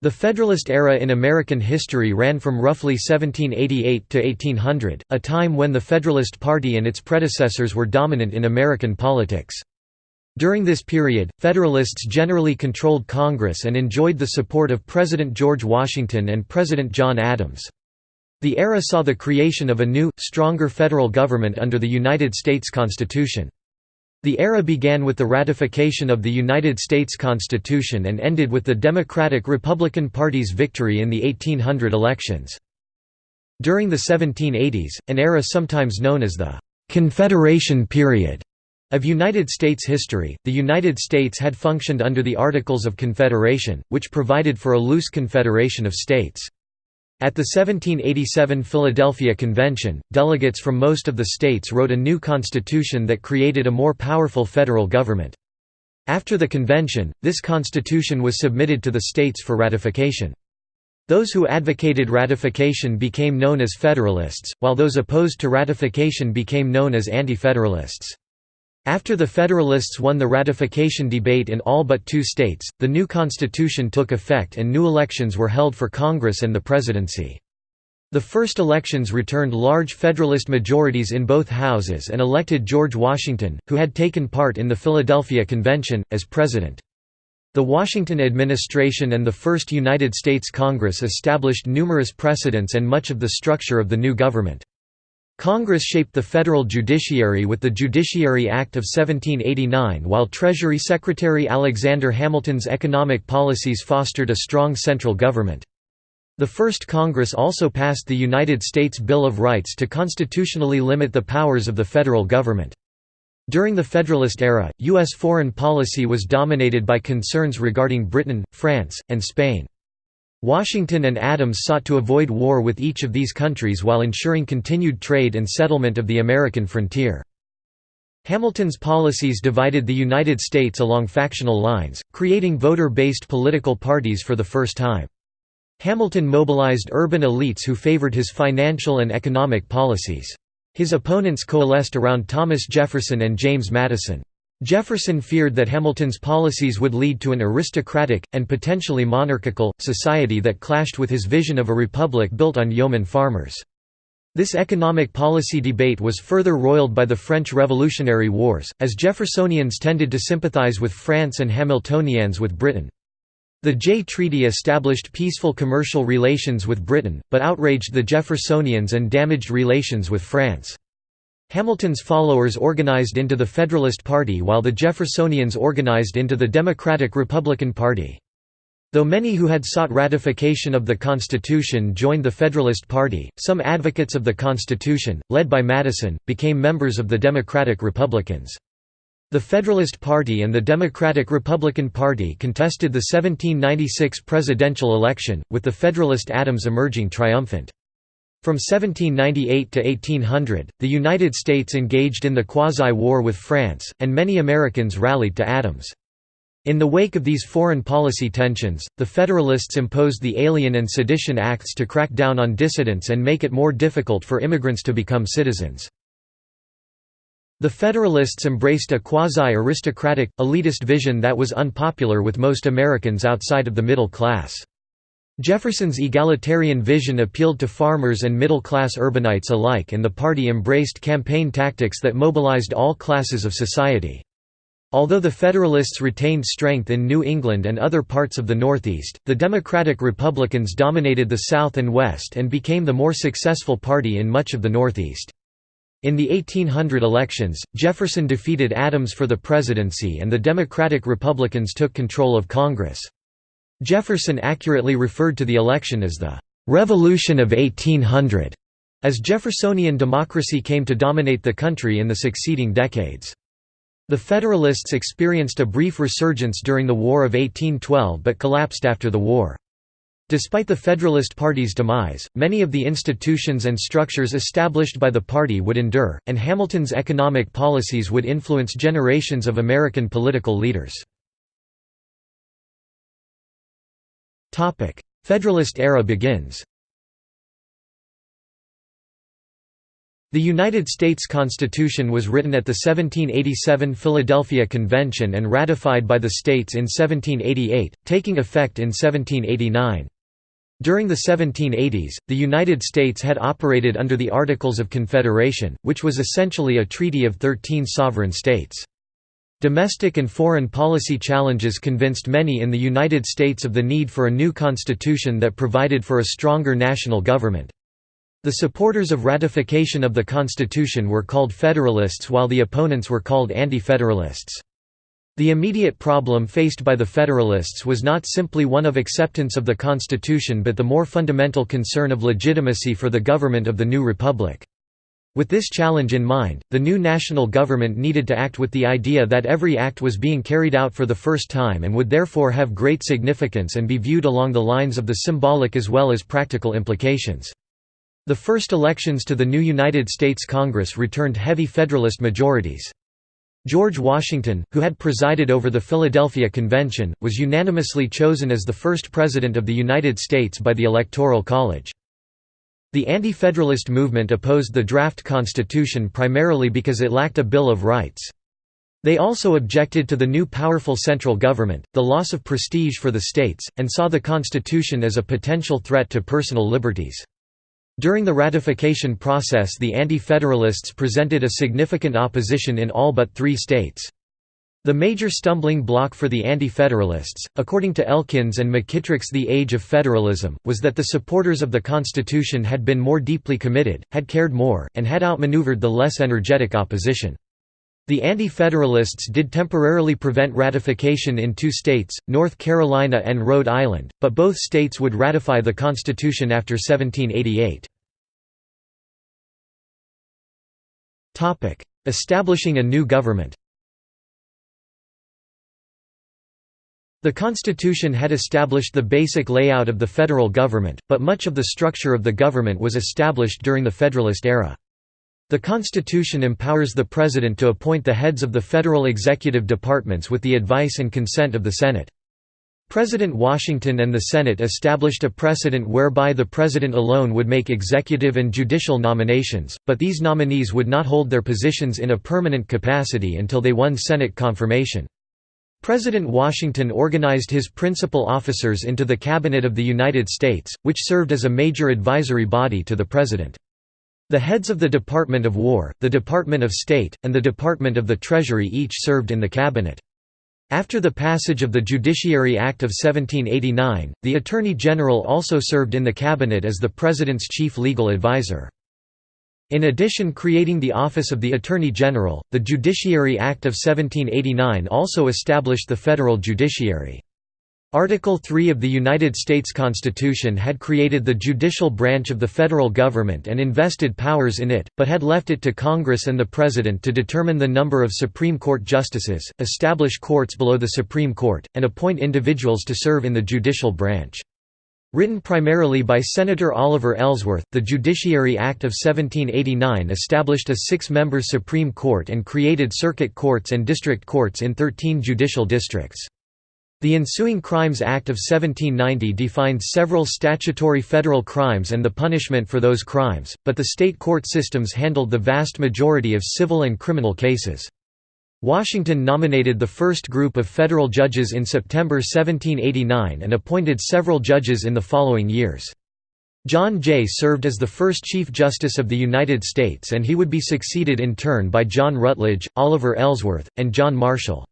The Federalist era in American history ran from roughly 1788 to 1800, a time when the Federalist Party and its predecessors were dominant in American politics. During this period, Federalists generally controlled Congress and enjoyed the support of President George Washington and President John Adams. The era saw the creation of a new, stronger federal government under the United States Constitution. The era began with the ratification of the United States Constitution and ended with the Democratic-Republican Party's victory in the 1800 elections. During the 1780s, an era sometimes known as the «Confederation period» of United States history, the United States had functioned under the Articles of Confederation, which provided for a loose confederation of states. At the 1787 Philadelphia Convention, delegates from most of the states wrote a new constitution that created a more powerful federal government. After the convention, this constitution was submitted to the states for ratification. Those who advocated ratification became known as Federalists, while those opposed to ratification became known as Anti-Federalists. After the Federalists won the ratification debate in all but two states, the new constitution took effect and new elections were held for Congress and the presidency. The first elections returned large Federalist majorities in both houses and elected George Washington, who had taken part in the Philadelphia Convention, as president. The Washington administration and the First United States Congress established numerous precedents and much of the structure of the new government. Congress shaped the federal judiciary with the Judiciary Act of 1789 while Treasury Secretary Alexander Hamilton's economic policies fostered a strong central government. The first Congress also passed the United States Bill of Rights to constitutionally limit the powers of the federal government. During the Federalist era, U.S. foreign policy was dominated by concerns regarding Britain, France, and Spain. Washington and Adams sought to avoid war with each of these countries while ensuring continued trade and settlement of the American frontier. Hamilton's policies divided the United States along factional lines, creating voter-based political parties for the first time. Hamilton mobilized urban elites who favored his financial and economic policies. His opponents coalesced around Thomas Jefferson and James Madison. Jefferson feared that Hamilton's policies would lead to an aristocratic, and potentially monarchical, society that clashed with his vision of a republic built on yeoman farmers. This economic policy debate was further roiled by the French Revolutionary Wars, as Jeffersonians tended to sympathize with France and Hamiltonians with Britain. The Jay Treaty established peaceful commercial relations with Britain, but outraged the Jeffersonians and damaged relations with France. Hamilton's followers organized into the Federalist Party while the Jeffersonians organized into the Democratic-Republican Party. Though many who had sought ratification of the Constitution joined the Federalist Party, some advocates of the Constitution, led by Madison, became members of the Democratic Republicans. The Federalist Party and the Democratic-Republican Party contested the 1796 presidential election, with the Federalist Adams emerging triumphant. From 1798 to 1800, the United States engaged in the Quasi-War with France, and many Americans rallied to Adams. In the wake of these foreign policy tensions, the Federalists imposed the Alien and Sedition Acts to crack down on dissidents and make it more difficult for immigrants to become citizens. The Federalists embraced a quasi-aristocratic, elitist vision that was unpopular with most Americans outside of the middle class. Jefferson's egalitarian vision appealed to farmers and middle-class urbanites alike and the party embraced campaign tactics that mobilized all classes of society. Although the Federalists retained strength in New England and other parts of the Northeast, the Democratic Republicans dominated the South and West and became the more successful party in much of the Northeast. In the 1800 elections, Jefferson defeated Adams for the presidency and the Democratic Republicans took control of Congress. Jefferson accurately referred to the election as the "'Revolution of 1800' as Jeffersonian democracy came to dominate the country in the succeeding decades. The Federalists experienced a brief resurgence during the War of 1812 but collapsed after the war. Despite the Federalist Party's demise, many of the institutions and structures established by the party would endure, and Hamilton's economic policies would influence generations of American political leaders. Federalist era begins The United States Constitution was written at the 1787 Philadelphia Convention and ratified by the states in 1788, taking effect in 1789. During the 1780s, the United States had operated under the Articles of Confederation, which was essentially a treaty of thirteen sovereign states. Domestic and foreign policy challenges convinced many in the United States of the need for a new constitution that provided for a stronger national government. The supporters of ratification of the Constitution were called Federalists while the opponents were called Anti-Federalists. The immediate problem faced by the Federalists was not simply one of acceptance of the Constitution but the more fundamental concern of legitimacy for the government of the new republic. With this challenge in mind, the new national government needed to act with the idea that every act was being carried out for the first time and would therefore have great significance and be viewed along the lines of the symbolic as well as practical implications. The first elections to the new United States Congress returned heavy Federalist majorities. George Washington, who had presided over the Philadelphia Convention, was unanimously chosen as the first President of the United States by the Electoral College. The Anti-Federalist movement opposed the draft constitution primarily because it lacked a Bill of Rights. They also objected to the new powerful central government, the loss of prestige for the states, and saw the constitution as a potential threat to personal liberties. During the ratification process the Anti-Federalists presented a significant opposition in all but three states. The major stumbling block for the Anti-Federalists, according to Elkins and McKittrick's The Age of Federalism, was that the supporters of the Constitution had been more deeply committed, had cared more, and had outmaneuvered the less energetic opposition. The Anti-Federalists did temporarily prevent ratification in two states, North Carolina and Rhode Island, but both states would ratify the Constitution after 1788. Establishing a new government The Constitution had established the basic layout of the federal government, but much of the structure of the government was established during the Federalist era. The Constitution empowers the President to appoint the heads of the federal executive departments with the advice and consent of the Senate. President Washington and the Senate established a precedent whereby the President alone would make executive and judicial nominations, but these nominees would not hold their positions in a permanent capacity until they won Senate confirmation. President Washington organized his principal officers into the Cabinet of the United States, which served as a major advisory body to the President. The heads of the Department of War, the Department of State, and the Department of the Treasury each served in the Cabinet. After the passage of the Judiciary Act of 1789, the Attorney General also served in the Cabinet as the President's chief legal advisor. In addition creating the Office of the Attorney General, the Judiciary Act of 1789 also established the federal judiciary. Article 3 of the United States Constitution had created the judicial branch of the federal government and invested powers in it, but had left it to Congress and the President to determine the number of Supreme Court justices, establish courts below the Supreme Court, and appoint individuals to serve in the judicial branch. Written primarily by Senator Oliver Ellsworth, the Judiciary Act of 1789 established a six-member Supreme Court and created circuit courts and district courts in 13 judicial districts. The ensuing Crimes Act of 1790 defined several statutory federal crimes and the punishment for those crimes, but the state court systems handled the vast majority of civil and criminal cases. Washington nominated the first group of federal judges in September 1789 and appointed several judges in the following years. John Jay served as the first Chief Justice of the United States and he would be succeeded in turn by John Rutledge, Oliver Ellsworth, and John Marshall.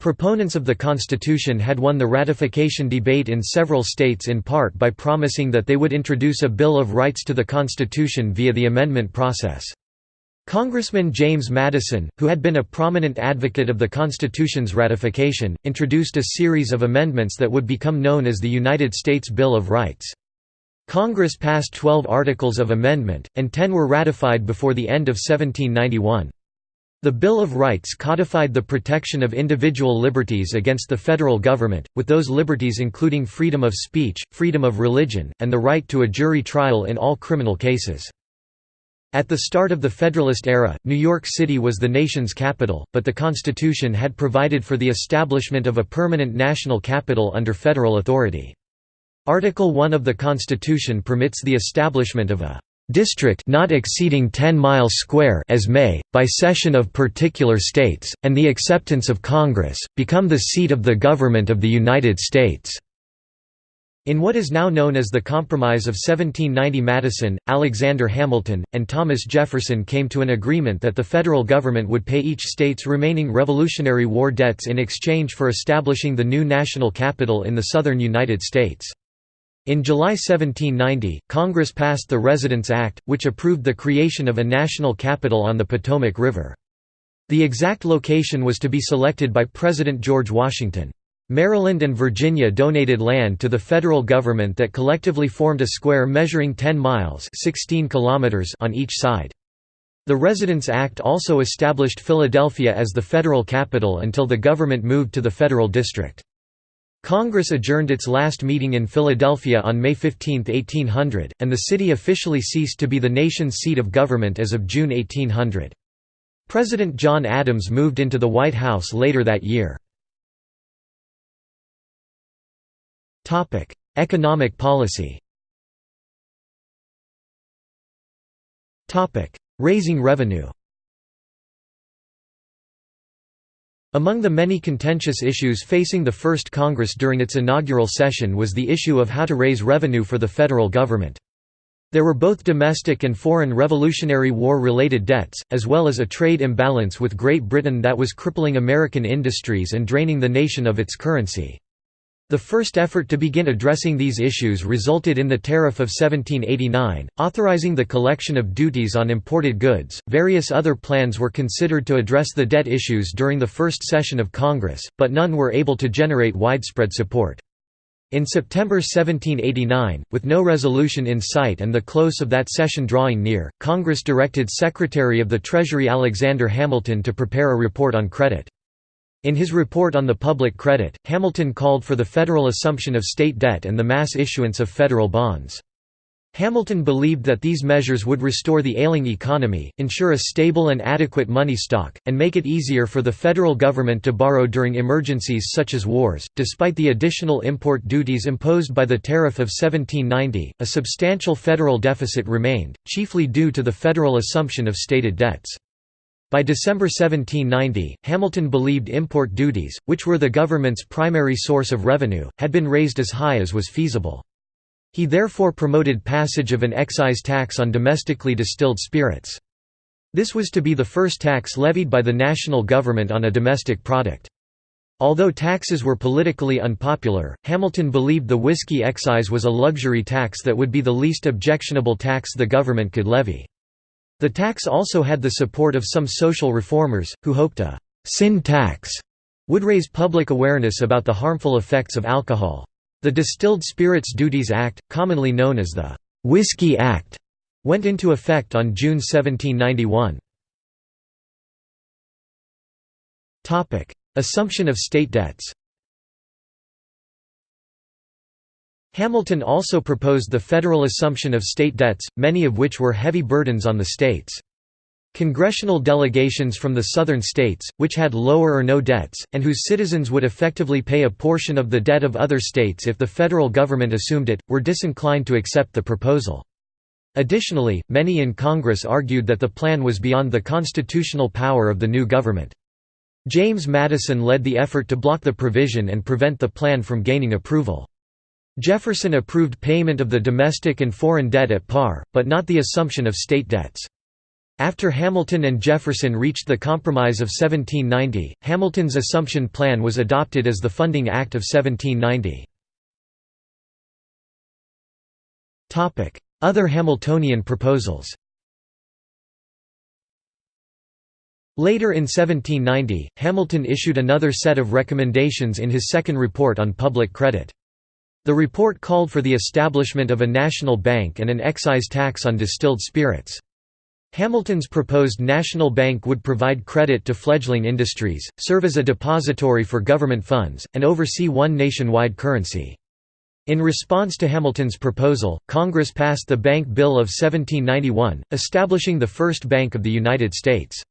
Proponents of the Constitution had won the ratification debate in several states in part by promising that they would introduce a Bill of Rights to the Constitution via the amendment process. Congressman James Madison, who had been a prominent advocate of the Constitution's ratification, introduced a series of amendments that would become known as the United States Bill of Rights. Congress passed 12 articles of amendment, and 10 were ratified before the end of 1791. The Bill of Rights codified the protection of individual liberties against the federal government, with those liberties including freedom of speech, freedom of religion, and the right to a jury trial in all criminal cases. At the start of the Federalist era, New York City was the nation's capital, but the Constitution had provided for the establishment of a permanent national capital under federal authority. Article 1 of the Constitution permits the establishment of a district not exceeding 10 miles square as may, by cession of particular states, and the acceptance of Congress, become the seat of the government of the United States." In what is now known as the Compromise of 1790 Madison, Alexander Hamilton, and Thomas Jefferson came to an agreement that the federal government would pay each state's remaining Revolutionary War debts in exchange for establishing the new national capital in the southern United States. In July 1790, Congress passed the Residence Act, which approved the creation of a national capital on the Potomac River. The exact location was to be selected by President George Washington. Maryland and Virginia donated land to the federal government that collectively formed a square measuring 10 miles 16 kilometers on each side. The Residence Act also established Philadelphia as the federal capital until the government moved to the federal district. Congress adjourned its last meeting in Philadelphia on May 15, 1800, and the city officially ceased to be the nation's seat of government as of June 1800. President John Adams moved into the White House later that year. Economic policy Topic: Raising revenue Among the many contentious issues facing the first Congress during its inaugural session was the issue of how to raise revenue for the federal government. There were both domestic and foreign Revolutionary War-related debts, as well as a trade imbalance with Great Britain that was crippling American industries and draining the nation of its currency. The first effort to begin addressing these issues resulted in the Tariff of 1789, authorizing the collection of duties on imported goods. Various other plans were considered to address the debt issues during the first session of Congress, but none were able to generate widespread support. In September 1789, with no resolution in sight and the close of that session drawing near, Congress directed Secretary of the Treasury Alexander Hamilton to prepare a report on credit. In his report on the public credit, Hamilton called for the federal assumption of state debt and the mass issuance of federal bonds. Hamilton believed that these measures would restore the ailing economy, ensure a stable and adequate money stock, and make it easier for the federal government to borrow during emergencies such as wars. Despite the additional import duties imposed by the Tariff of 1790, a substantial federal deficit remained, chiefly due to the federal assumption of stated debts. By December 1790, Hamilton believed import duties, which were the government's primary source of revenue, had been raised as high as was feasible. He therefore promoted passage of an excise tax on domestically distilled spirits. This was to be the first tax levied by the national government on a domestic product. Although taxes were politically unpopular, Hamilton believed the whiskey excise was a luxury tax that would be the least objectionable tax the government could levy. The tax also had the support of some social reformers, who hoped a «sin tax» would raise public awareness about the harmful effects of alcohol. The Distilled Spirits Duties Act, commonly known as the «Whiskey Act», went into effect on June 1791. Assumption of state debts Hamilton also proposed the federal assumption of state debts, many of which were heavy burdens on the states. Congressional delegations from the southern states, which had lower or no debts, and whose citizens would effectively pay a portion of the debt of other states if the federal government assumed it, were disinclined to accept the proposal. Additionally, many in Congress argued that the plan was beyond the constitutional power of the new government. James Madison led the effort to block the provision and prevent the plan from gaining approval. Jefferson approved payment of the domestic and foreign debt at par, but not the assumption of state debts. After Hamilton and Jefferson reached the Compromise of 1790, Hamilton's Assumption Plan was adopted as the Funding Act of 1790. Other Hamiltonian proposals Later in 1790, Hamilton issued another set of recommendations in his second report on public credit. The report called for the establishment of a national bank and an excise tax on distilled spirits. Hamilton's proposed national bank would provide credit to fledgling industries, serve as a depository for government funds, and oversee one nationwide currency. In response to Hamilton's proposal, Congress passed the Bank Bill of 1791, establishing the first Bank of the United States.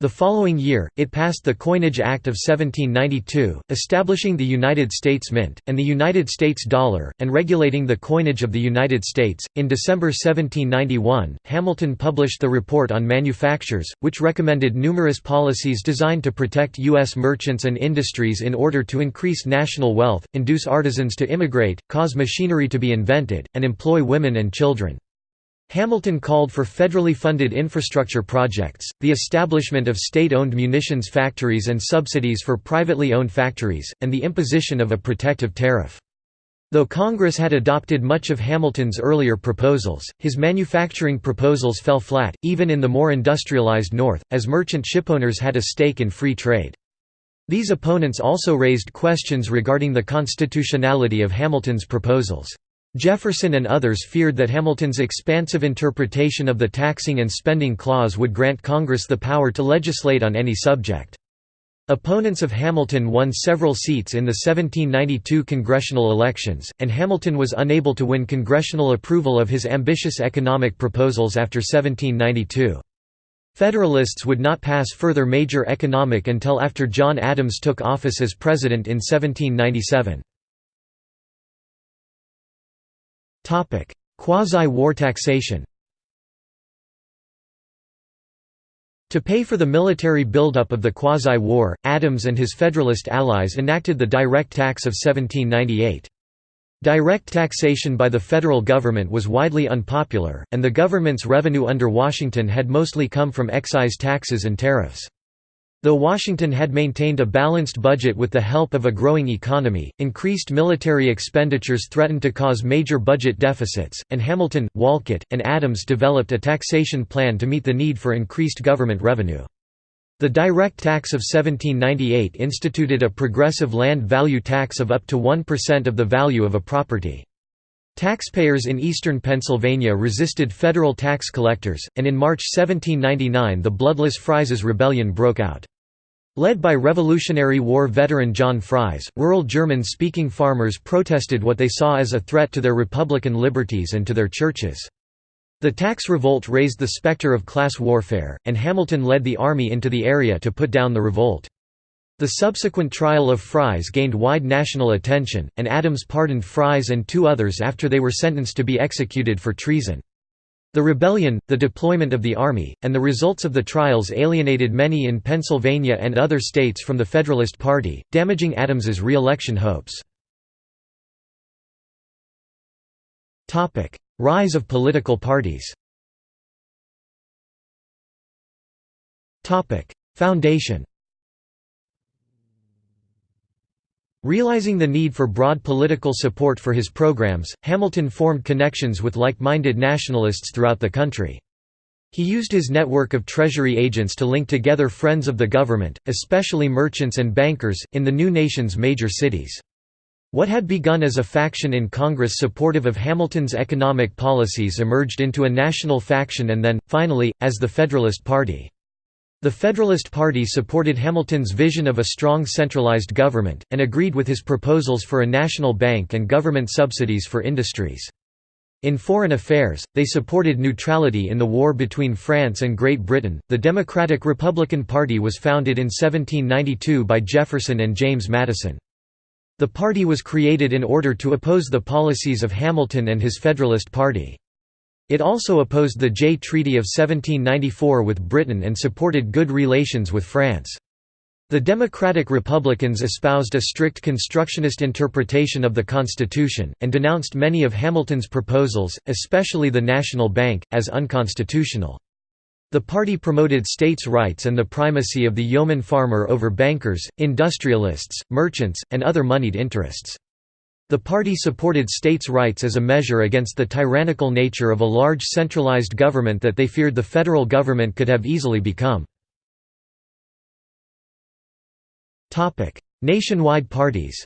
The following year, it passed the Coinage Act of 1792, establishing the United States Mint, and the United States dollar, and regulating the coinage of the United States. In December 1791, Hamilton published the Report on Manufactures, which recommended numerous policies designed to protect U.S. merchants and industries in order to increase national wealth, induce artisans to immigrate, cause machinery to be invented, and employ women and children. Hamilton called for federally funded infrastructure projects, the establishment of state-owned munitions factories and subsidies for privately owned factories, and the imposition of a protective tariff. Though Congress had adopted much of Hamilton's earlier proposals, his manufacturing proposals fell flat, even in the more industrialized North, as merchant shipowners had a stake in free trade. These opponents also raised questions regarding the constitutionality of Hamilton's proposals. Jefferson and others feared that Hamilton's expansive interpretation of the taxing and spending clause would grant Congress the power to legislate on any subject. Opponents of Hamilton won several seats in the 1792 congressional elections, and Hamilton was unable to win congressional approval of his ambitious economic proposals after 1792. Federalists would not pass further major economic until after John Adams took office as president in 1797. Quasi-war taxation To pay for the military buildup of the quasi-war, Adams and his Federalist allies enacted the Direct Tax of 1798. Direct taxation by the federal government was widely unpopular, and the government's revenue under Washington had mostly come from excise taxes and tariffs. Though Washington had maintained a balanced budget with the help of a growing economy, increased military expenditures threatened to cause major budget deficits, and Hamilton, Wolcott, and Adams developed a taxation plan to meet the need for increased government revenue. The direct tax of 1798 instituted a progressive land value tax of up to 1% of the value of a property. Taxpayers in eastern Pennsylvania resisted federal tax collectors, and in March 1799 the Bloodless Fries's Rebellion broke out. Led by Revolutionary War veteran John Fries, rural German-speaking farmers protested what they saw as a threat to their republican liberties and to their churches. The tax revolt raised the specter of class warfare, and Hamilton led the army into the area to put down the revolt. The subsequent trial of Fries gained wide national attention, and Adams pardoned Fries and two others after they were sentenced to be executed for treason. The rebellion, the deployment of the army, and the results of the trials alienated many in Pennsylvania and other states from the Federalist Party, damaging Adams's re-election hopes. Rise of political parties Foundation Realizing the need for broad political support for his programs, Hamilton formed connections with like-minded nationalists throughout the country. He used his network of Treasury agents to link together friends of the government, especially merchants and bankers, in the new nation's major cities. What had begun as a faction in Congress supportive of Hamilton's economic policies emerged into a national faction and then, finally, as the Federalist Party. The Federalist Party supported Hamilton's vision of a strong centralized government, and agreed with his proposals for a national bank and government subsidies for industries. In foreign affairs, they supported neutrality in the war between France and Great Britain. The Democratic Republican Party was founded in 1792 by Jefferson and James Madison. The party was created in order to oppose the policies of Hamilton and his Federalist Party. It also opposed the Jay Treaty of 1794 with Britain and supported good relations with France. The Democratic Republicans espoused a strict constructionist interpretation of the Constitution, and denounced many of Hamilton's proposals, especially the National Bank, as unconstitutional. The party promoted states' rights and the primacy of the yeoman farmer over bankers, industrialists, merchants, and other moneyed interests. The party supported states' rights as a measure against the tyrannical nature of a large centralized government that they feared the federal government could have easily become. Nationwide parties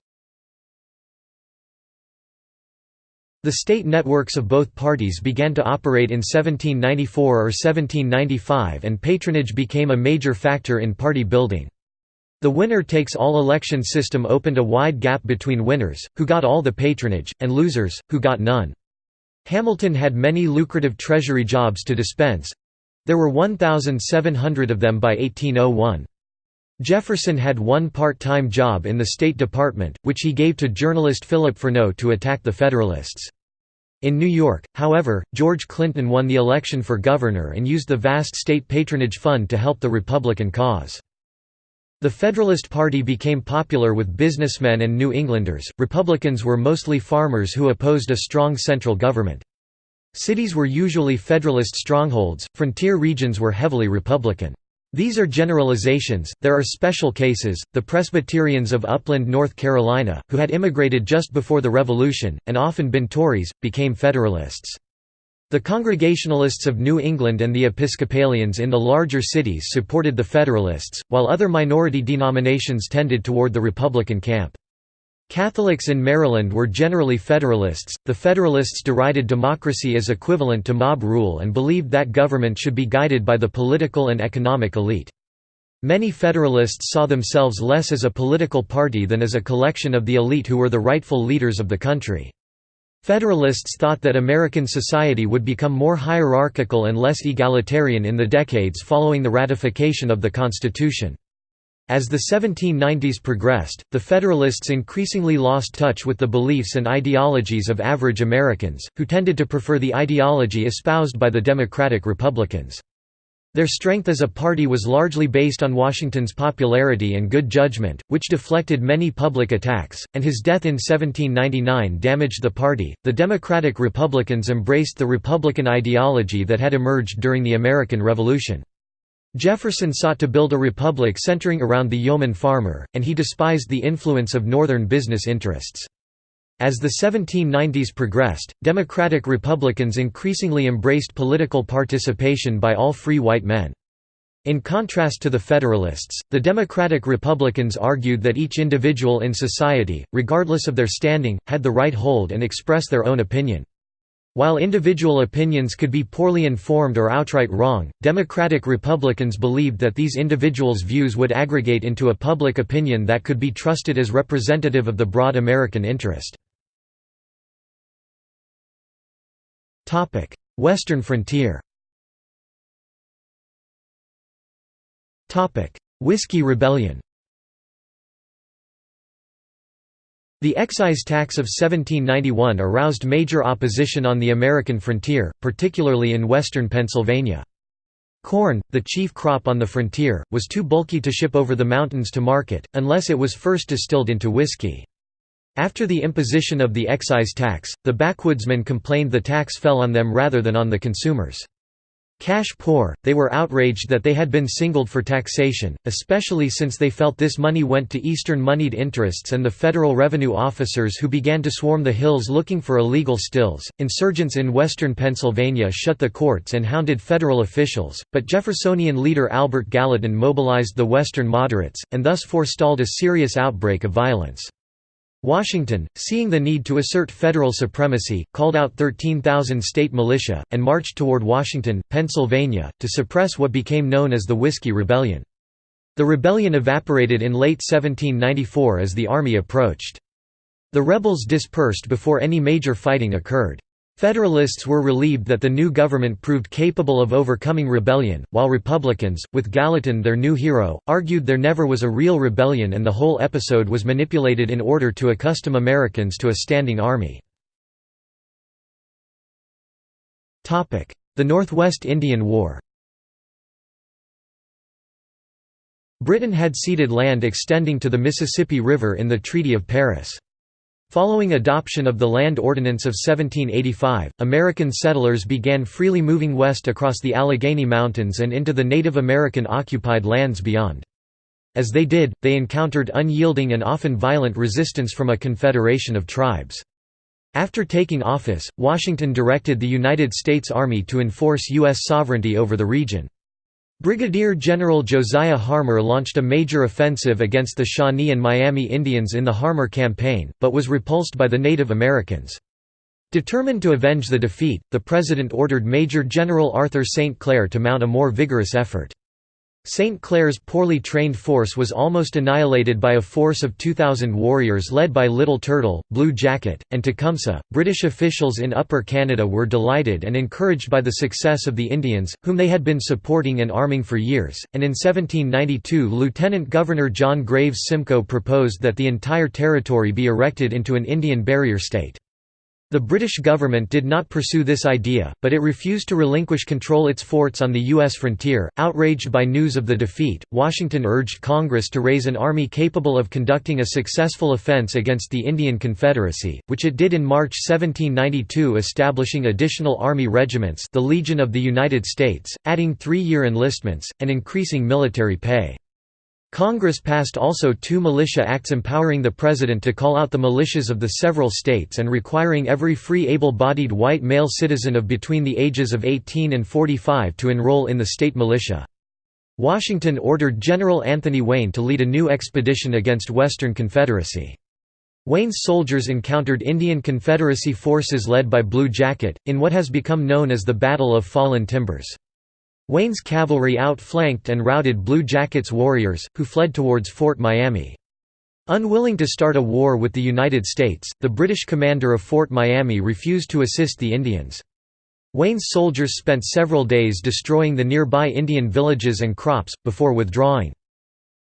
The state networks of both parties began to operate in 1794 or 1795 and patronage became a major factor in party building. The winner-takes-all election system opened a wide gap between winners, who got all the patronage, and losers, who got none. Hamilton had many lucrative treasury jobs to dispense. There were 1,700 of them by 1801. Jefferson had one part-time job in the State Department, which he gave to journalist Philip Freneau to attack the Federalists. In New York, however, George Clinton won the election for governor and used the vast state patronage fund to help the Republican cause. The Federalist Party became popular with businessmen and New Englanders. Republicans were mostly farmers who opposed a strong central government. Cities were usually Federalist strongholds, frontier regions were heavily Republican. These are generalizations, there are special cases, the Presbyterians of Upland, North Carolina, who had immigrated just before the Revolution, and often been Tories, became Federalists. The Congregationalists of New England and the Episcopalians in the larger cities supported the Federalists, while other minority denominations tended toward the Republican camp. Catholics in Maryland were generally Federalists. The Federalists derided democracy as equivalent to mob rule and believed that government should be guided by the political and economic elite. Many Federalists saw themselves less as a political party than as a collection of the elite who were the rightful leaders of the country. Federalists thought that American society would become more hierarchical and less egalitarian in the decades following the ratification of the Constitution. As the 1790s progressed, the Federalists increasingly lost touch with the beliefs and ideologies of average Americans, who tended to prefer the ideology espoused by the Democratic Republicans. Their strength as a party was largely based on Washington's popularity and good judgment, which deflected many public attacks, and his death in 1799 damaged the party. The Democratic Republicans embraced the Republican ideology that had emerged during the American Revolution. Jefferson sought to build a republic centering around the yeoman farmer, and he despised the influence of Northern business interests. As the 1790s progressed, Democratic Republicans increasingly embraced political participation by all free white men. In contrast to the Federalists, the Democratic Republicans argued that each individual in society, regardless of their standing, had the right to hold and express their own opinion. While individual opinions could be poorly informed or outright wrong, Democratic Republicans believed that these individuals' views would aggregate into a public opinion that could be trusted as representative of the broad American interest. Western frontier Topic: Whiskey Rebellion The excise tax of 1791 aroused major opposition on the American frontier, particularly in western Pennsylvania. Corn, the chief crop on the frontier, was too bulky to ship over the mountains to market, unless it was first distilled into whiskey. After the imposition of the excise tax, the backwoodsmen complained the tax fell on them rather than on the consumers. Cash poor, they were outraged that they had been singled for taxation, especially since they felt this money went to Eastern moneyed interests and the federal revenue officers who began to swarm the hills looking for illegal stills. Insurgents in western Pennsylvania shut the courts and hounded federal officials, but Jeffersonian leader Albert Gallatin mobilized the Western moderates, and thus forestalled a serious outbreak of violence. Washington, seeing the need to assert federal supremacy, called out 13,000 state militia, and marched toward Washington, Pennsylvania, to suppress what became known as the Whiskey Rebellion. The rebellion evaporated in late 1794 as the army approached. The rebels dispersed before any major fighting occurred. Federalists were relieved that the new government proved capable of overcoming rebellion, while Republicans, with Gallatin their new hero, argued there never was a real rebellion and the whole episode was manipulated in order to accustom Americans to a standing army. The Northwest Indian War Britain had ceded land extending to the Mississippi River in the Treaty of Paris. Following adoption of the Land Ordinance of 1785, American settlers began freely moving west across the Allegheny Mountains and into the Native American occupied lands beyond. As they did, they encountered unyielding and often violent resistance from a confederation of tribes. After taking office, Washington directed the United States Army to enforce U.S. sovereignty over the region. Brigadier General Josiah Harmar launched a major offensive against the Shawnee and Miami Indians in the Harmar Campaign, but was repulsed by the Native Americans. Determined to avenge the defeat, the President ordered Major General Arthur St. Clair to mount a more vigorous effort. St. Clair's poorly trained force was almost annihilated by a force of 2,000 warriors led by Little Turtle, Blue Jacket, and Tecumseh. British officials in Upper Canada were delighted and encouraged by the success of the Indians, whom they had been supporting and arming for years, and in 1792 Lieutenant Governor John Graves Simcoe proposed that the entire territory be erected into an Indian barrier state. The British government did not pursue this idea, but it refused to relinquish control its forts on the U.S. frontier. Outraged by news of the defeat, Washington urged Congress to raise an army capable of conducting a successful offense against the Indian Confederacy, which it did in March 1792 establishing additional army regiments the Legion of the United States, adding three-year enlistments, and increasing military pay. Congress passed also two militia acts empowering the President to call out the militias of the several states and requiring every free able-bodied white male citizen of between the ages of 18 and 45 to enroll in the state militia. Washington ordered General Anthony Wayne to lead a new expedition against Western Confederacy. Wayne's soldiers encountered Indian Confederacy forces led by Blue Jacket, in what has become known as the Battle of Fallen Timbers. Wayne's cavalry outflanked and routed Blue Jackets' warriors, who fled towards Fort Miami. Unwilling to start a war with the United States, the British commander of Fort Miami refused to assist the Indians. Wayne's soldiers spent several days destroying the nearby Indian villages and crops, before withdrawing.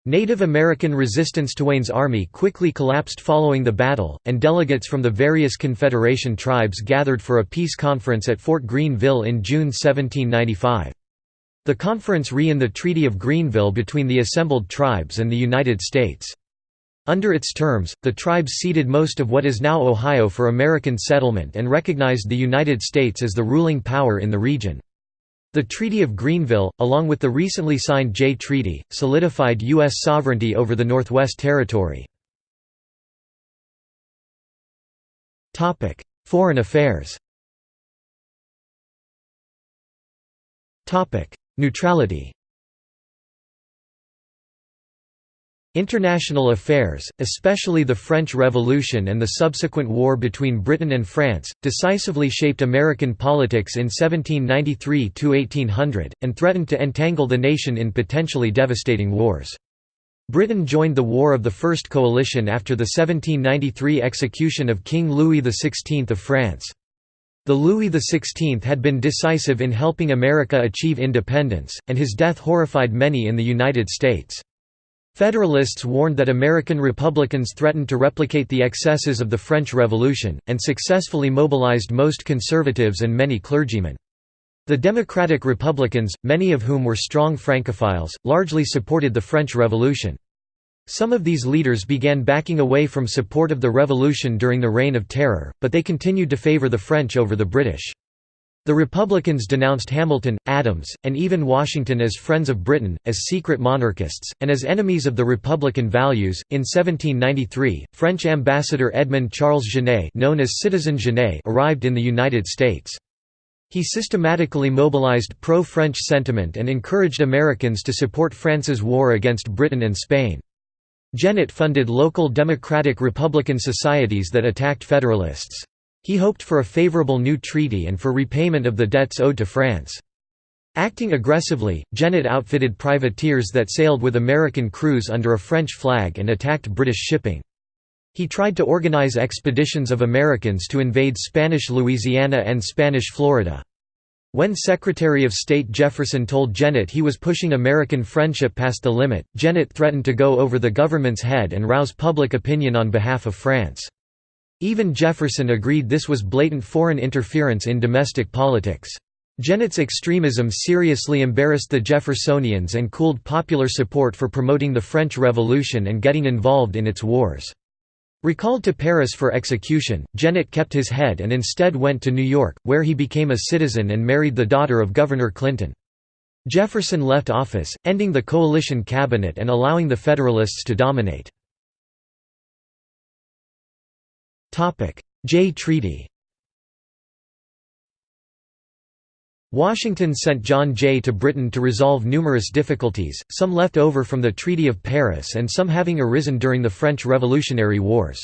Native American resistance to Wayne's army quickly collapsed following the battle, and delegates from the various Confederation tribes gathered for a peace conference at Fort Greenville in June 1795. The conference re-in the Treaty of Greenville between the assembled tribes and the United States. Under its terms, the tribes ceded most of what is now Ohio for American settlement and recognized the United States as the ruling power in the region. The Treaty of Greenville, along with the recently signed Jay Treaty, solidified U.S. sovereignty over the Northwest Territory. Foreign affairs Neutrality International affairs, especially the French Revolution and the subsequent war between Britain and France, decisively shaped American politics in 1793–1800, and threatened to entangle the nation in potentially devastating wars. Britain joined the War of the First Coalition after the 1793 execution of King Louis XVI of France. The Louis XVI had been decisive in helping America achieve independence, and his death horrified many in the United States. Federalists warned that American Republicans threatened to replicate the excesses of the French Revolution, and successfully mobilized most conservatives and many clergymen. The Democratic Republicans, many of whom were strong Francophiles, largely supported the French Revolution. Some of these leaders began backing away from support of the revolution during the Reign of Terror, but they continued to favor the French over the British. The Republicans denounced Hamilton, Adams, and even Washington as friends of Britain, as secret monarchists, and as enemies of the Republican values. In 1793, French ambassador Edmond Charles Genet, known as Citizen Genet, arrived in the United States. He systematically mobilized pro-French sentiment and encouraged Americans to support France's war against Britain and Spain. Genet funded local Democratic Republican societies that attacked Federalists. He hoped for a favorable new treaty and for repayment of the debts owed to France. Acting aggressively, Genet outfitted privateers that sailed with American crews under a French flag and attacked British shipping. He tried to organize expeditions of Americans to invade Spanish Louisiana and Spanish Florida. When Secretary of State Jefferson told Genet he was pushing American friendship past the limit, Genet threatened to go over the government's head and rouse public opinion on behalf of France. Even Jefferson agreed this was blatant foreign interference in domestic politics. Genet's extremism seriously embarrassed the Jeffersonians and cooled popular support for promoting the French Revolution and getting involved in its wars. Recalled to Paris for execution, Genet kept his head and instead went to New York, where he became a citizen and married the daughter of Governor Clinton. Jefferson left office, ending the coalition cabinet and allowing the Federalists to dominate. Jay Treaty Washington sent John Jay to Britain to resolve numerous difficulties, some left over from the Treaty of Paris and some having arisen during the French Revolutionary Wars.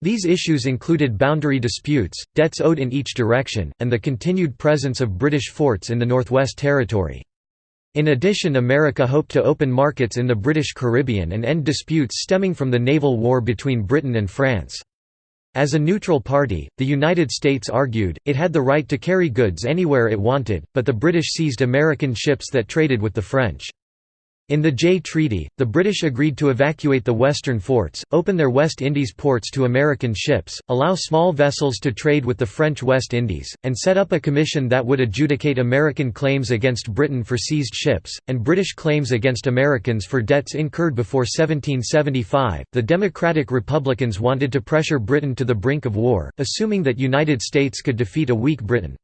These issues included boundary disputes, debts owed in each direction, and the continued presence of British forts in the Northwest Territory. In addition America hoped to open markets in the British Caribbean and end disputes stemming from the naval war between Britain and France. As a neutral party, the United States argued, it had the right to carry goods anywhere it wanted, but the British seized American ships that traded with the French. In the Jay Treaty, the British agreed to evacuate the western forts, open their West Indies ports to American ships, allow small vessels to trade with the French West Indies, and set up a commission that would adjudicate American claims against Britain for seized ships, and British claims against Americans for debts incurred before 1775. The Democratic Republicans wanted to pressure Britain to the brink of war, assuming that United States could defeat a weak Britain.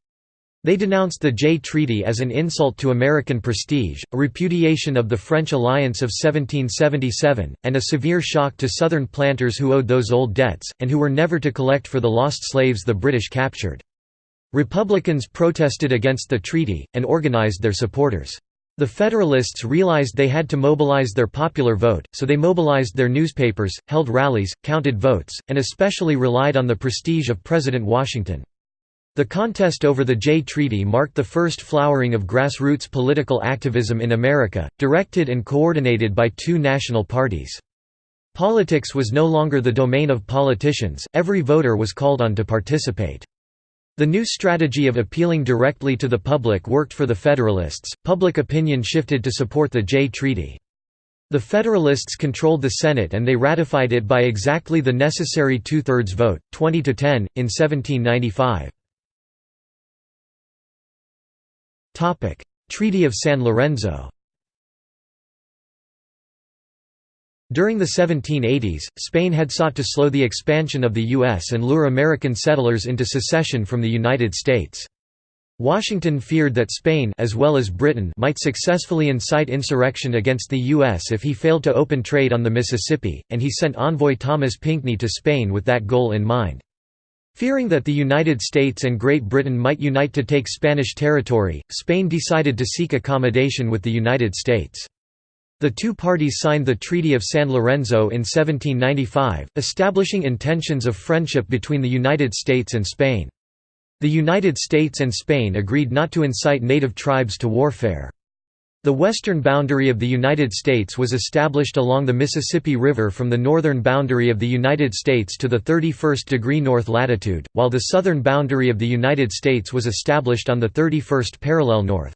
They denounced the Jay Treaty as an insult to American prestige, a repudiation of the French alliance of 1777, and a severe shock to Southern planters who owed those old debts, and who were never to collect for the lost slaves the British captured. Republicans protested against the treaty, and organized their supporters. The Federalists realized they had to mobilize their popular vote, so they mobilized their newspapers, held rallies, counted votes, and especially relied on the prestige of President Washington. The contest over the Jay Treaty marked the first flowering of grassroots political activism in America, directed and coordinated by two national parties. Politics was no longer the domain of politicians, every voter was called on to participate. The new strategy of appealing directly to the public worked for the Federalists, public opinion shifted to support the Jay Treaty. The Federalists controlled the Senate and they ratified it by exactly the necessary two-thirds vote, 20 to 10, in 1795. Treaty of San Lorenzo During the 1780s, Spain had sought to slow the expansion of the U.S. and lure American settlers into secession from the United States. Washington feared that Spain as well as Britain might successfully incite insurrection against the U.S. if he failed to open trade on the Mississippi, and he sent envoy Thomas Pinckney to Spain with that goal in mind. Fearing that the United States and Great Britain might unite to take Spanish territory, Spain decided to seek accommodation with the United States. The two parties signed the Treaty of San Lorenzo in 1795, establishing intentions of friendship between the United States and Spain. The United States and Spain agreed not to incite native tribes to warfare. The western boundary of the United States was established along the Mississippi River from the northern boundary of the United States to the 31st degree north latitude, while the southern boundary of the United States was established on the 31st parallel north.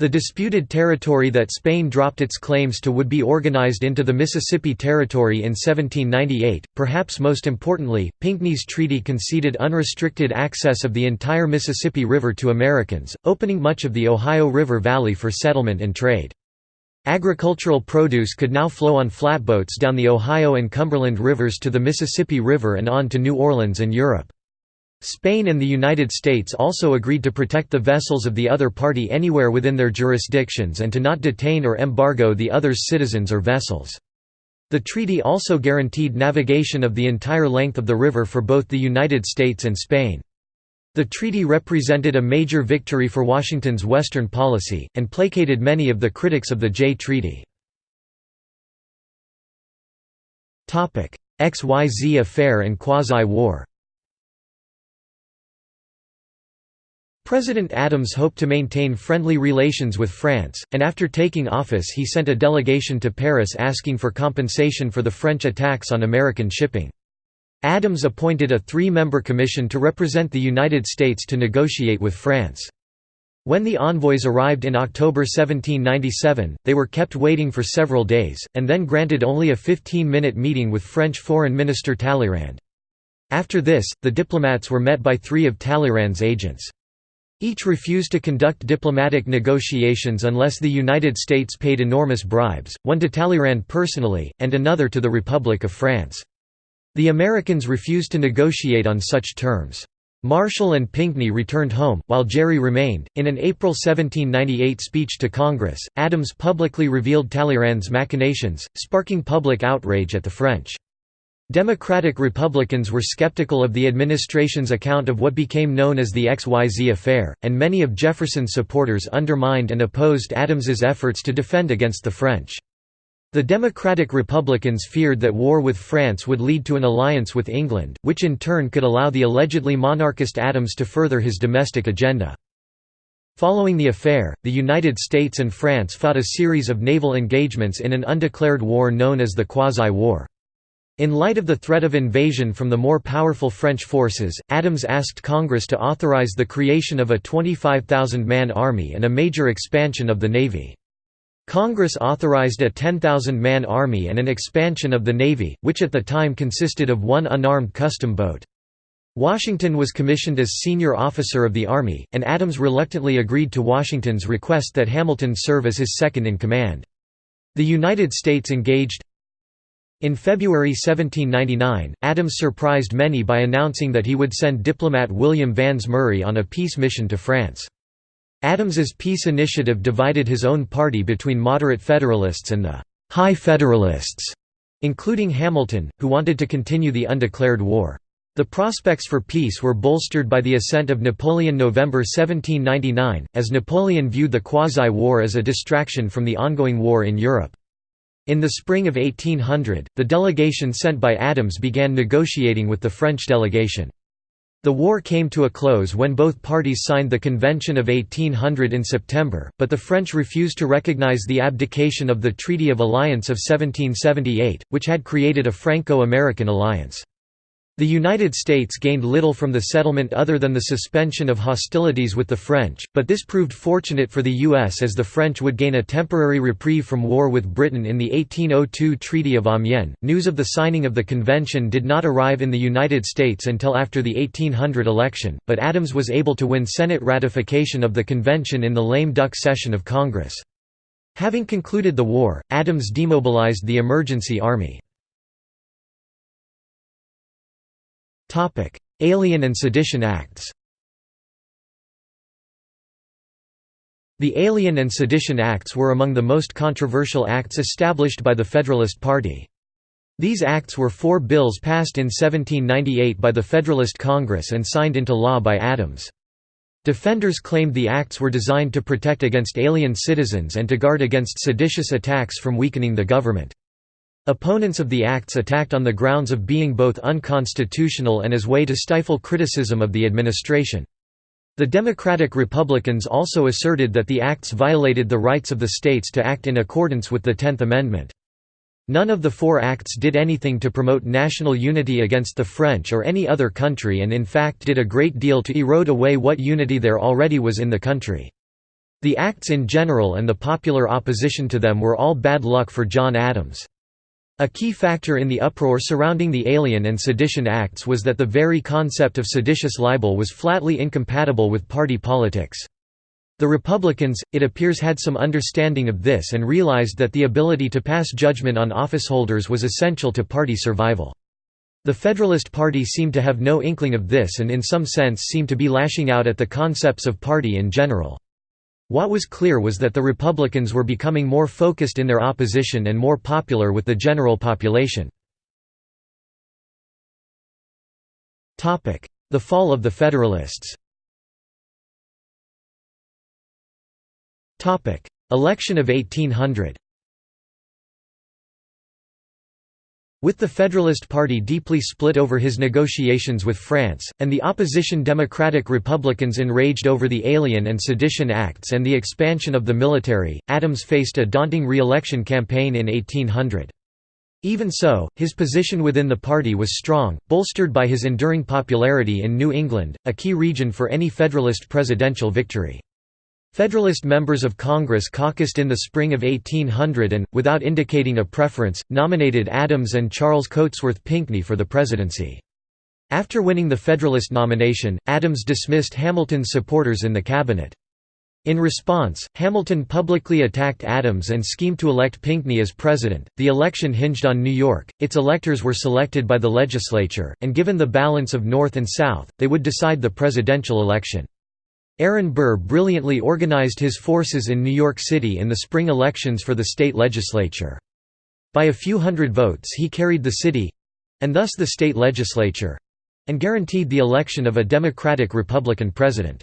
The disputed territory that Spain dropped its claims to would be organized into the Mississippi Territory in 1798. Perhaps most importantly, Pinckney's treaty conceded unrestricted access of the entire Mississippi River to Americans, opening much of the Ohio River Valley for settlement and trade. Agricultural produce could now flow on flatboats down the Ohio and Cumberland rivers to the Mississippi River and on to New Orleans and Europe. Spain and the United States also agreed to protect the vessels of the other party anywhere within their jurisdictions and to not detain or embargo the other's citizens or vessels. The treaty also guaranteed navigation of the entire length of the river for both the United States and Spain. The treaty represented a major victory for Washington's Western policy, and placated many of the critics of the Jay Treaty. XYZ affair and quasi-war President Adams hoped to maintain friendly relations with France, and after taking office he sent a delegation to Paris asking for compensation for the French attacks on American shipping. Adams appointed a three-member commission to represent the United States to negotiate with France. When the envoys arrived in October 1797, they were kept waiting for several days, and then granted only a 15-minute meeting with French Foreign Minister Talleyrand. After this, the diplomats were met by three of Talleyrand's agents. Each refused to conduct diplomatic negotiations unless the United States paid enormous bribes, one to Talleyrand personally, and another to the Republic of France. The Americans refused to negotiate on such terms. Marshall and Pinckney returned home, while Gerry remained. In an April 1798 speech to Congress, Adams publicly revealed Talleyrand's machinations, sparking public outrage at the French. Democratic Republicans were skeptical of the administration's account of what became known as the XYZ affair, and many of Jefferson's supporters undermined and opposed Adams's efforts to defend against the French. The Democratic Republicans feared that war with France would lead to an alliance with England, which in turn could allow the allegedly monarchist Adams to further his domestic agenda. Following the affair, the United States and France fought a series of naval engagements in an undeclared war known as the Quasi-War. In light of the threat of invasion from the more powerful French forces, Adams asked Congress to authorize the creation of a 25,000-man army and a major expansion of the Navy. Congress authorized a 10,000-man army and an expansion of the Navy, which at the time consisted of one unarmed custom boat. Washington was commissioned as senior officer of the Army, and Adams reluctantly agreed to Washington's request that Hamilton serve as his second-in-command. The United States engaged In February 1799, Adams surprised many by announcing that he would send diplomat William Vans Murray on a peace mission to France. Adams's peace initiative divided his own party between moderate Federalists and the «High Federalists», including Hamilton, who wanted to continue the undeclared war. The prospects for peace were bolstered by the ascent of Napoleon November 1799, as Napoleon viewed the Quasi-War as a distraction from the ongoing war in Europe. In the spring of 1800, the delegation sent by Adams began negotiating with the French delegation. The war came to a close when both parties signed the Convention of 1800 in September, but the French refused to recognize the abdication of the Treaty of Alliance of 1778, which had created a Franco-American alliance. The United States gained little from the settlement other than the suspension of hostilities with the French, but this proved fortunate for the U.S. as the French would gain a temporary reprieve from war with Britain in the 1802 Treaty of Amiens. News of the signing of the convention did not arrive in the United States until after the 1800 election, but Adams was able to win Senate ratification of the convention in the lame duck session of Congress. Having concluded the war, Adams demobilized the emergency army. Alien and Sedition Acts The Alien and Sedition Acts were among the most controversial acts established by the Federalist Party. These acts were four bills passed in 1798 by the Federalist Congress and signed into law by Adams. Defenders claimed the acts were designed to protect against alien citizens and to guard against seditious attacks from weakening the government. Opponents of the acts attacked on the grounds of being both unconstitutional and as way to stifle criticism of the administration. The Democratic Republicans also asserted that the acts violated the rights of the states to act in accordance with the Tenth Amendment. None of the four acts did anything to promote national unity against the French or any other country and in fact did a great deal to erode away what unity there already was in the country. The acts in general and the popular opposition to them were all bad luck for John Adams. A key factor in the uproar surrounding the Alien and Sedition Acts was that the very concept of seditious libel was flatly incompatible with party politics. The Republicans, it appears had some understanding of this and realized that the ability to pass judgment on officeholders was essential to party survival. The Federalist Party seemed to have no inkling of this and in some sense seemed to be lashing out at the concepts of party in general. What was clear was that the Republicans were becoming more focused in their opposition and more popular with the general population. The fall of the Federalists. Election of 1800 With the Federalist Party deeply split over his negotiations with France, and the opposition Democratic Republicans enraged over the Alien and Sedition Acts and the expansion of the military, Adams faced a daunting re-election campaign in 1800. Even so, his position within the party was strong, bolstered by his enduring popularity in New England, a key region for any Federalist presidential victory. Federalist members of Congress caucused in the spring of 1800 and, without indicating a preference, nominated Adams and Charles Cotesworth Pinckney for the presidency. After winning the Federalist nomination, Adams dismissed Hamilton's supporters in the cabinet. In response, Hamilton publicly attacked Adams and schemed to elect Pinckney as president. The election hinged on New York, its electors were selected by the legislature, and given the balance of North and South, they would decide the presidential election. Aaron Burr brilliantly organized his forces in New York City in the spring elections for the state legislature. By a few hundred votes he carried the city—and thus the state legislature—and guaranteed the election of a Democratic-Republican president.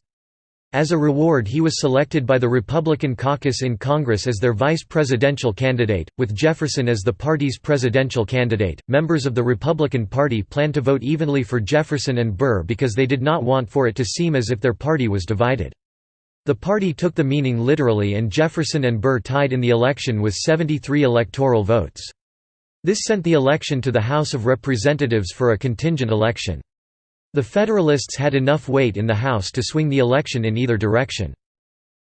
As a reward he was selected by the Republican caucus in Congress as their vice presidential candidate, with Jefferson as the party's presidential candidate. Members of the Republican Party planned to vote evenly for Jefferson and Burr because they did not want for it to seem as if their party was divided. The party took the meaning literally and Jefferson and Burr tied in the election with 73 electoral votes. This sent the election to the House of Representatives for a contingent election. The Federalists had enough weight in the House to swing the election in either direction.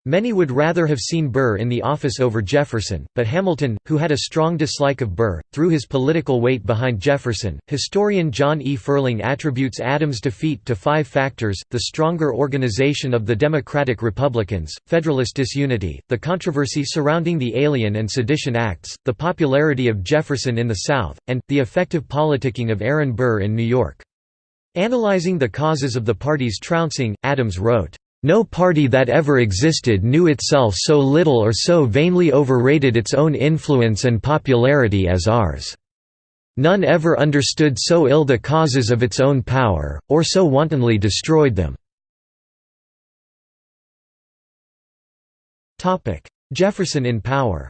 Many would rather have seen Burr in the office over Jefferson, but Hamilton, who had a strong dislike of Burr, threw his political weight behind Jefferson. Historian John E. Ferling attributes Adams' defeat to five factors the stronger organization of the Democratic Republicans, Federalist disunity, the controversy surrounding the Alien and Sedition Acts, the popularity of Jefferson in the South, and, the effective politicking of Aaron Burr in New York. Analyzing the causes of the party's trouncing, Adams wrote, no party that ever existed knew itself so little or so vainly overrated its own influence and popularity as ours. None ever understood so ill the causes of its own power, or so wantonly destroyed them." Jefferson in power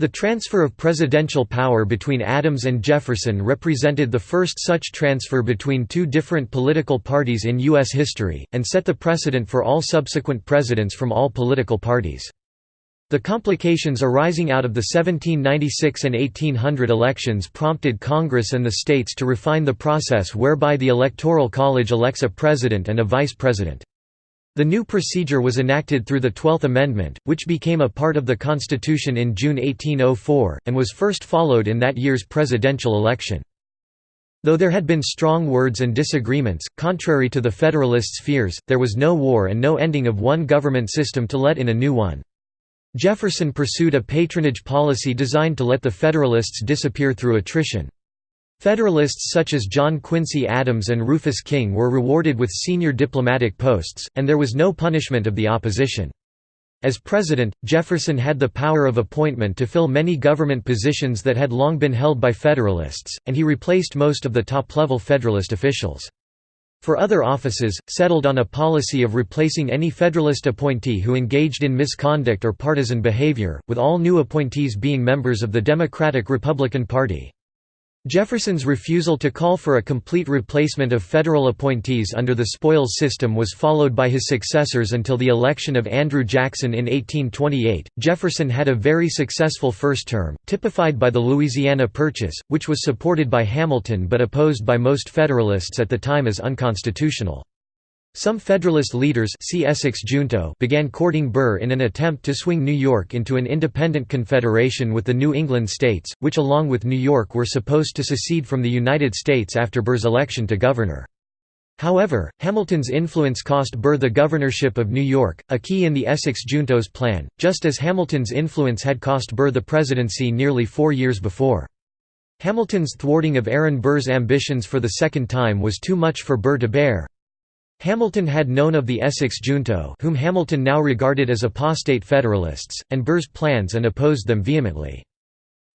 The transfer of presidential power between Adams and Jefferson represented the first such transfer between two different political parties in U.S. history, and set the precedent for all subsequent presidents from all political parties. The complications arising out of the 1796 and 1800 elections prompted Congress and the states to refine the process whereby the Electoral College elects a president and a vice president. The new procedure was enacted through the Twelfth Amendment, which became a part of the Constitution in June 1804, and was first followed in that year's presidential election. Though there had been strong words and disagreements, contrary to the Federalists' fears, there was no war and no ending of one government system to let in a new one. Jefferson pursued a patronage policy designed to let the Federalists disappear through attrition. Federalists such as John Quincy Adams and Rufus King were rewarded with senior diplomatic posts, and there was no punishment of the opposition. As president, Jefferson had the power of appointment to fill many government positions that had long been held by Federalists, and he replaced most of the top-level Federalist officials. For other offices, settled on a policy of replacing any Federalist appointee who engaged in misconduct or partisan behavior, with all new appointees being members of the Democratic-Republican Party. Jefferson's refusal to call for a complete replacement of federal appointees under the spoils system was followed by his successors until the election of Andrew Jackson in 1828. Jefferson had a very successful first term, typified by the Louisiana Purchase, which was supported by Hamilton but opposed by most Federalists at the time as unconstitutional. Some Federalist leaders see Essex Junto began courting Burr in an attempt to swing New York into an independent confederation with the New England states, which along with New York were supposed to secede from the United States after Burr's election to governor. However, Hamilton's influence cost Burr the governorship of New York, a key in the Essex Junto's plan, just as Hamilton's influence had cost Burr the presidency nearly four years before. Hamilton's thwarting of Aaron Burr's ambitions for the second time was too much for Burr to bear. Hamilton had known of the Essex junto whom Hamilton now regarded as apostate Federalists, and Burr's plans and opposed them vehemently.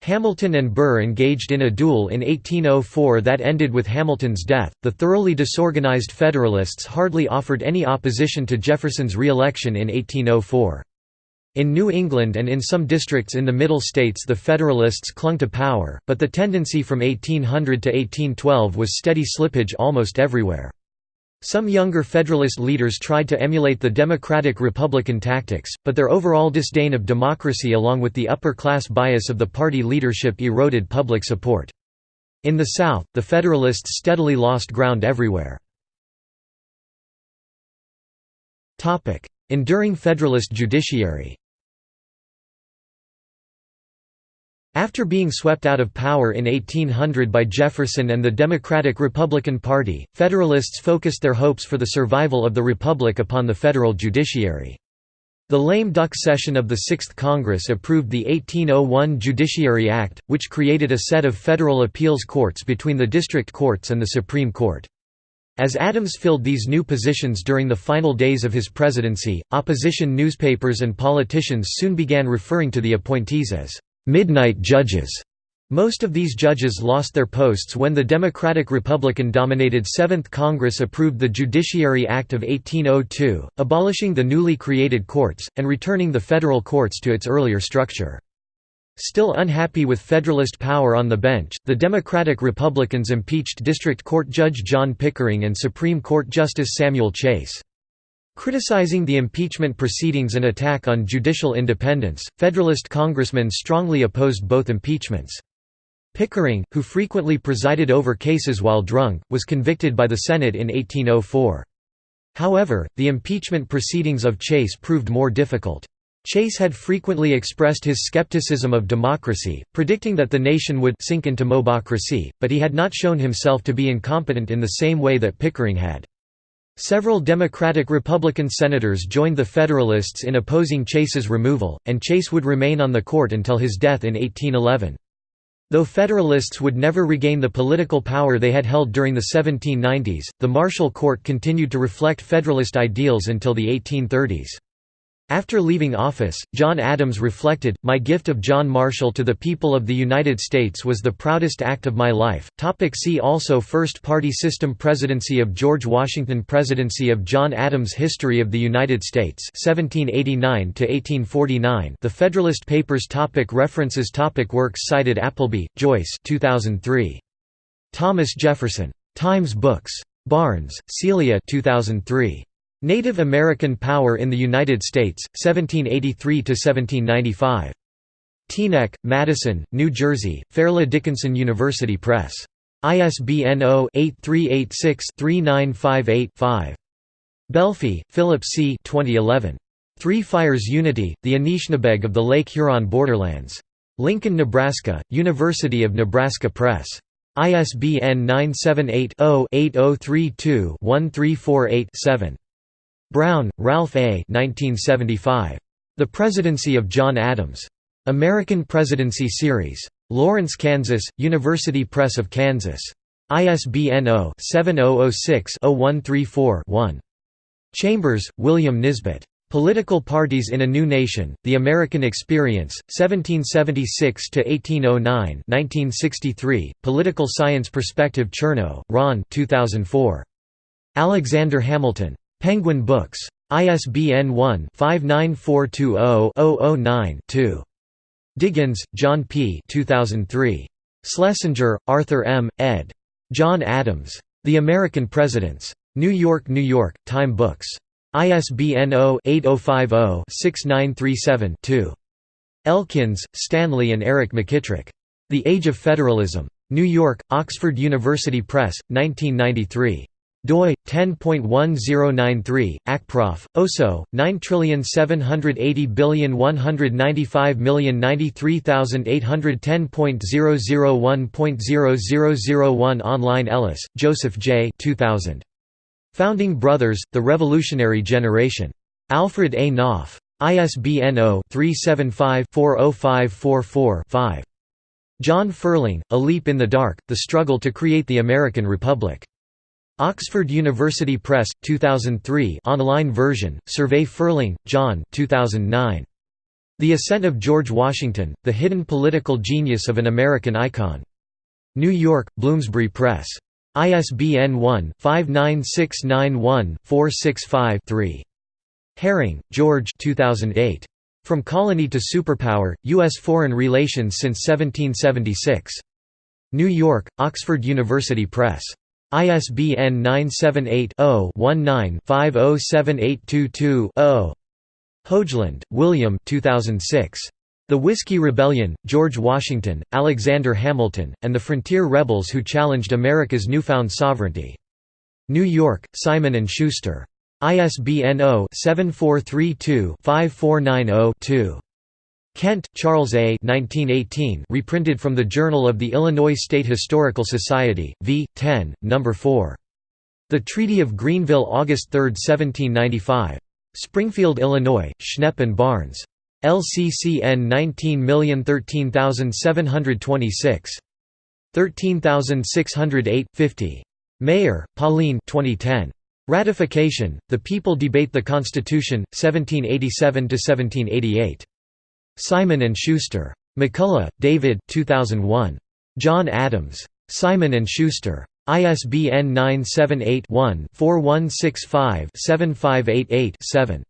Hamilton and Burr engaged in a duel in 1804 that ended with Hamilton's death. The thoroughly disorganized Federalists hardly offered any opposition to Jefferson's re-election in 1804. In New England and in some districts in the Middle States the Federalists clung to power, but the tendency from 1800 to 1812 was steady slippage almost everywhere. Some younger Federalist leaders tried to emulate the Democratic-Republican tactics, but their overall disdain of democracy along with the upper-class bias of the party leadership eroded public support. In the South, the Federalists steadily lost ground everywhere. Enduring Federalist judiciary After being swept out of power in 1800 by Jefferson and the Democratic-Republican Party, Federalists focused their hopes for the survival of the Republic upon the federal judiciary. The lame duck session of the Sixth Congress approved the 1801 Judiciary Act, which created a set of federal appeals courts between the district courts and the Supreme Court. As Adams filled these new positions during the final days of his presidency, opposition newspapers and politicians soon began referring to the appointees as midnight judges. Most of these judges lost their posts when the Democratic-Republican-dominated Seventh Congress approved the Judiciary Act of 1802, abolishing the newly created courts, and returning the federal courts to its earlier structure. Still unhappy with Federalist power on the bench, the Democratic Republicans impeached District Court Judge John Pickering and Supreme Court Justice Samuel Chase. Criticizing the impeachment proceedings and attack on judicial independence, Federalist congressmen strongly opposed both impeachments. Pickering, who frequently presided over cases while drunk, was convicted by the Senate in 1804. However, the impeachment proceedings of Chase proved more difficult. Chase had frequently expressed his skepticism of democracy, predicting that the nation would sink into mobocracy, but he had not shown himself to be incompetent in the same way that Pickering had. Several Democratic-Republican senators joined the Federalists in opposing Chase's removal, and Chase would remain on the court until his death in 1811. Though Federalists would never regain the political power they had held during the 1790s, the Marshall Court continued to reflect Federalist ideals until the 1830s. After leaving office, John Adams reflected, My gift of John Marshall to the people of the United States was the proudest act of my life. Topic see also First Party System Presidency of George Washington Presidency of John Adams History of the United States 1789 The Federalist Papers topic References topic Works cited Appleby, Joyce 2003. Thomas Jefferson. Times Books. Barnes, Celia 2003. Native American Power in the United States, 1783–1795. Teaneck, Madison, New Jersey, Fairleigh Dickinson University Press. ISBN 0-8386-3958-5. Belfi, Philip C. 2011. Three Fires Unity, The Anishinaabeg of the Lake Huron Borderlands. Lincoln, Nebraska, University of Nebraska Press. ISBN 978 0 8032 1348 Brown, Ralph A. 1975. The Presidency of John Adams. American Presidency Series. Lawrence, Kansas, University Press of Kansas. ISBN 0-7006-0134-1. Chambers, William Nisbet. Political Parties in a New Nation, The American Experience, 1776–1809 1963, Political Science Perspective Chernow, Ron 2004. Alexander Hamilton. Penguin Books. ISBN 1-59420-009-2. Diggins, John P. 2003. Schlesinger, Arthur M., ed. John Adams. The American Presidents. New York, New York, Time Books. ISBN 0-8050-6937-2. Elkins, Stanley and Eric McKitrick. The Age of Federalism. New York, Oxford University Press, 1993 doi 10.1093 acprof oso 9780195,93810.001.0001 online Ellis Joseph J. 2000 Founding Brothers The Revolutionary Generation. Alfred A. Knopf. ISBN 0-375-40544-5 John Ferling, A Leap in the Dark, The Struggle to Create the American Republic Oxford University Press, 2003 online version, Survey Ferling, John 2009. The Ascent of George Washington, The Hidden Political Genius of an American Icon. New York, Bloomsbury Press. ISBN 1-59691-465-3. Herring, George 2008. From Colony to Superpower, U.S. Foreign Relations since 1776. New York, Oxford University Press. ISBN 978-0-19-507822-0. Hogeland, William 2006. The Whiskey Rebellion, George Washington, Alexander Hamilton, and the Frontier Rebels Who Challenged America's Newfound Sovereignty. New York, Simon & Schuster. ISBN 0-7432-5490-2. Kent, Charles A. 1918, reprinted from the Journal of the Illinois State Historical Society, v. 10, No. 4. The Treaty of Greenville August 3, 1795. Springfield, Illinois, Schnepp and Barnes. LCCN 19013726. 13608 50. Maier, Pauline 2010. Ratification, The People Debate the Constitution, 1787–1788. Simon & Schuster. McCullough, David 2001. John Adams. Simon & Schuster. ISBN 978-1-4165-7588-7.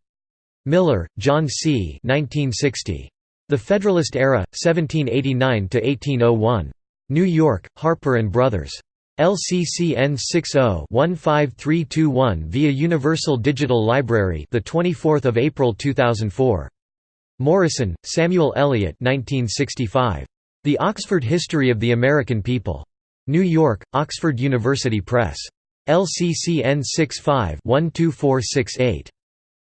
Miller, John C. 1960. The Federalist Era, 1789–1801. New York, Harper & Brothers. LCCN 60-15321 via Universal Digital Library the 24th of April 2004. Morison, Samuel Eliot 1965. The Oxford History of the American People. New York, Oxford University Press. LCCN 65-12468.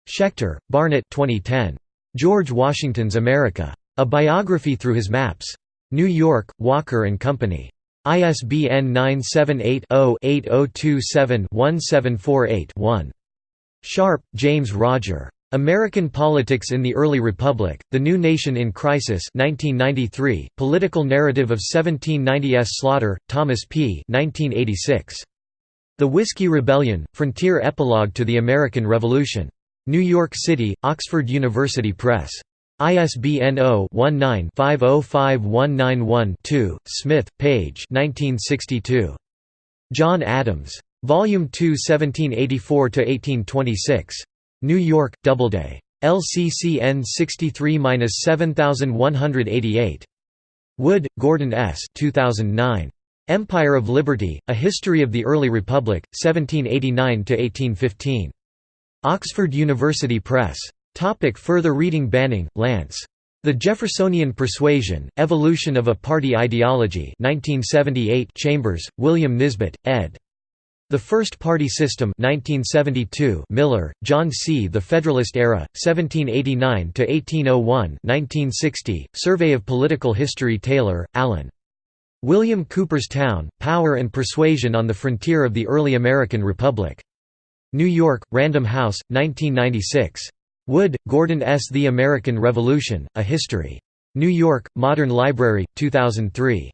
Schecter, Barnet 2010. George Washington's America. A Biography Through His Maps. New York, Walker & Company. ISBN 978-0-8027-1748-1. Sharp, James Roger. American Politics in the Early Republic, The New Nation in Crisis 1993, Political Narrative of 1790s Slaughter, Thomas P. 1986. The Whiskey Rebellion, Frontier Epilogue to the American Revolution. New York City, Oxford University Press. ISBN 0-19-505191-2, Smith, Page John Adams. Volume 2 1784–1826. New York, Doubleday. LCCN 63-7188. Wood, Gordon S. 2009. Empire of Liberty, A History of the Early Republic, 1789–1815. Oxford University Press. Topic further reading Banning, Lance. The Jeffersonian Persuasion, Evolution of a Party Ideology 1978 Chambers, William Nisbet, ed. The First Party System 1972 Miller, John C. The Federalist Era, 1789–1801 1960, Survey of Political History Taylor, Alan. William Cooper's Town, Power and Persuasion on the Frontier of the Early American Republic. New York, Random House, 1996. Wood, Gordon S. The American Revolution, A History. New York, Modern Library, 2003.